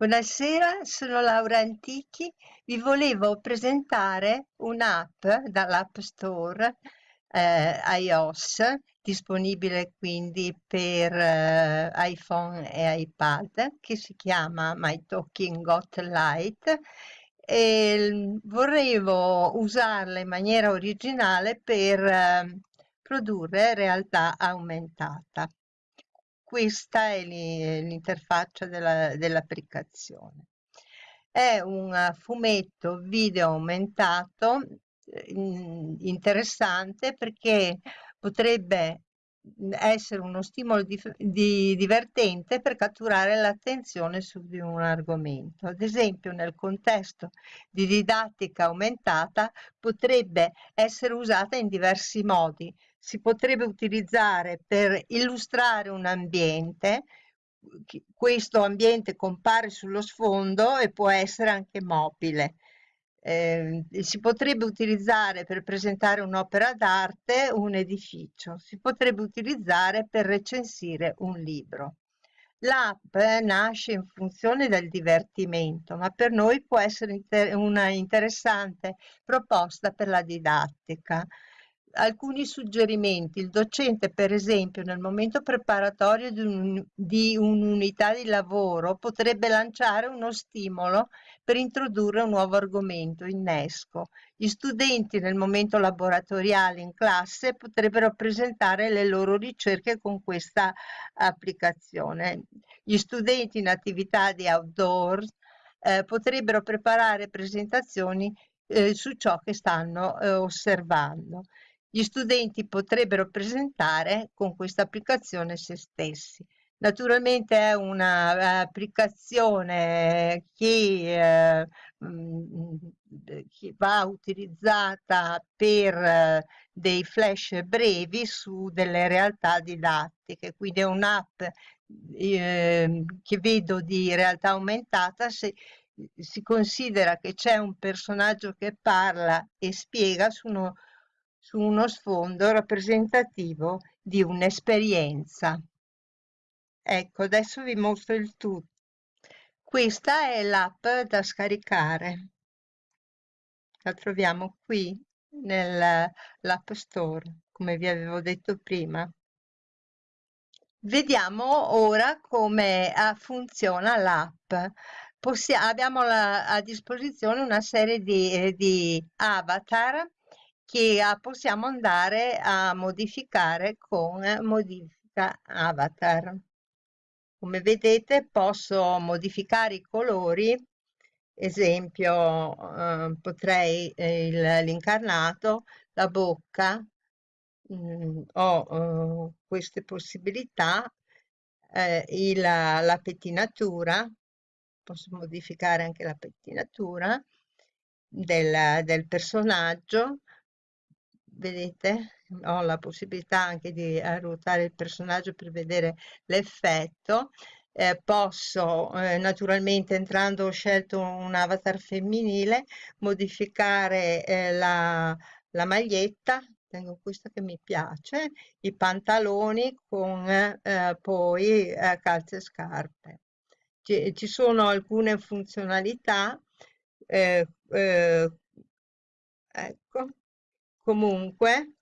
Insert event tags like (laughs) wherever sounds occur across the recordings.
Buonasera, sono Laura Antichi. Vi volevo presentare un'app dall'App Store eh, iOS, disponibile quindi per eh, iPhone e iPad, che si chiama My Talking Got Light e volevo usarla in maniera originale per eh, produrre realtà aumentata questa è l'interfaccia dell'applicazione. È un fumetto video aumentato interessante perché potrebbe essere uno stimolo di, di, divertente per catturare l'attenzione su di un argomento. Ad esempio, nel contesto di didattica aumentata potrebbe essere usata in diversi modi. Si potrebbe utilizzare per illustrare un ambiente, questo ambiente compare sullo sfondo e può essere anche mobile eh, si potrebbe utilizzare per presentare un'opera d'arte un edificio, si potrebbe utilizzare per recensire un libro. L'app nasce in funzione del divertimento, ma per noi può essere inter una interessante proposta per la didattica alcuni suggerimenti. Il docente, per esempio, nel momento preparatorio di, un'unità di lavoro potrebbe lanciare uno stimolo per introdurre un nuovo argomento, innesco. Gli studenti nel momento laboratoriale in classe potrebbero presentare le loro ricerche con questa applicazione. Gli studenti in attività di outdoor eh, potrebbero preparare presentazioni eh, su ciò che stanno eh, osservando. Gli studenti potrebbero presentare con questa applicazione se stessi. Naturalmente è un'applicazione che, eh, mm, che, va utilizzata per eh, dei flash brevi su delle realtà didattiche, quindi è un'app eh, che vedo di realtà aumentata se si considera che c'è un personaggio che parla e spiega su uno su uno sfondo rappresentativo di un'esperienza. Ecco, adesso vi mostro il tutto. Questa è l'app da scaricare. La troviamo qui nell'App Store, come vi avevo detto prima. Vediamo ora come ah, funziona l'app. abbiamo la, a disposizione una serie di, eh, di avatar che possiamo andare a modificare con modifica avatar. Come vedete posso modificare i colori, esempio eh, potrei eh, l'incarnato, la bocca, mh, mm, ho eh, queste possibilità, eh, il, la pettinatura, posso modificare anche la pettinatura del, del personaggio, vedete ho la possibilità anche di ruotare il personaggio per vedere l'effetto. Eh, posso eh, naturalmente entrando ho scelto un avatar femminile modificare eh, la, la maglietta tengo questa che mi piace i pantaloni con eh, poi eh, calze e scarpe. Ci, ci, sono alcune funzionalità eh, ecco comunque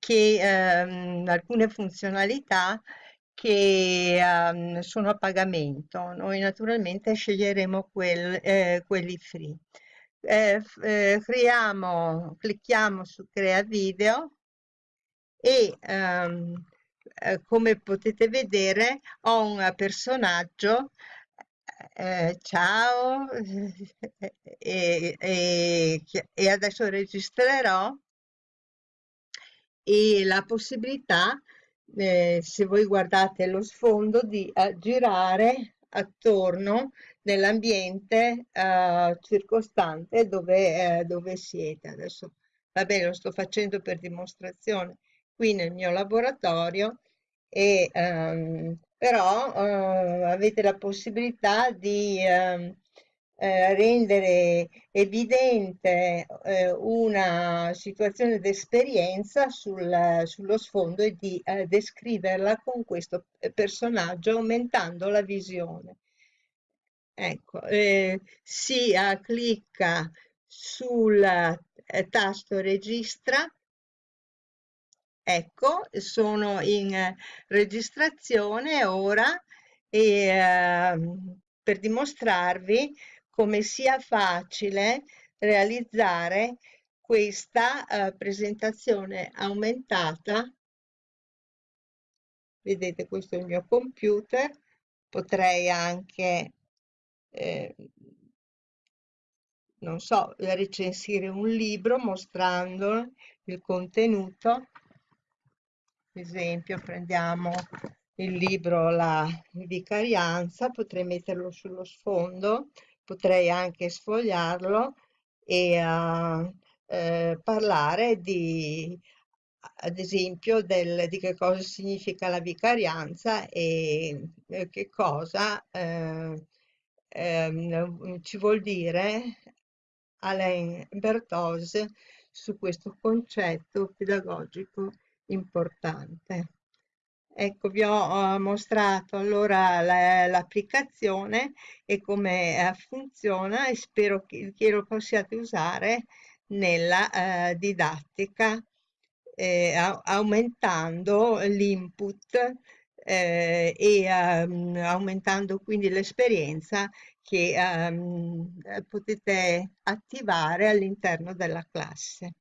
che ehm, alcune funzionalità che ehm, sono a pagamento. Noi naturalmente sceglieremo quel, eh, quelli free. Eh, eh, creiamo, clicchiamo su crea video e ehm, eh, come potete vedere ho un personaggio eh, ciao. (laughs) E, e, e, adesso registrerò. E la possibilità eh, se voi guardate lo sfondo di girare attorno nell'ambiente uh, circostante dove, uh, dove siete adesso. Va bene lo sto facendo per dimostrazione qui nel mio laboratorio e um, però eh, avete la possibilità di eh, eh, rendere evidente eh, una situazione d'esperienza sul, sullo sfondo e di eh, descriverla con questo personaggio aumentando la visione. Ecco, eh, si eh, clicca sul eh, tasto registra Ecco, sono in registrazione ora e, eh, per dimostrarvi come sia facile realizzare questa eh, presentazione aumentata. Vedete, questo è il mio computer. Potrei anche, eh, non so, recensire un libro mostrando il contenuto esempio prendiamo il libro La vicarianza, potrei metterlo sullo sfondo, potrei anche sfogliarlo e uh, eh, parlare di, ad esempio, del, di che cosa significa la vicarianza e eh, che cosa eh, ehm, ci vuol dire Alain Berthoz su questo concetto pedagogico importante. Ecco, vi ho mostrato allora l'applicazione e come eh, funziona e spero che, lo possiate usare nella eh, didattica eh, aumentando l'input e um, aumentando quindi l'esperienza che um, potete attivare all'interno della classe.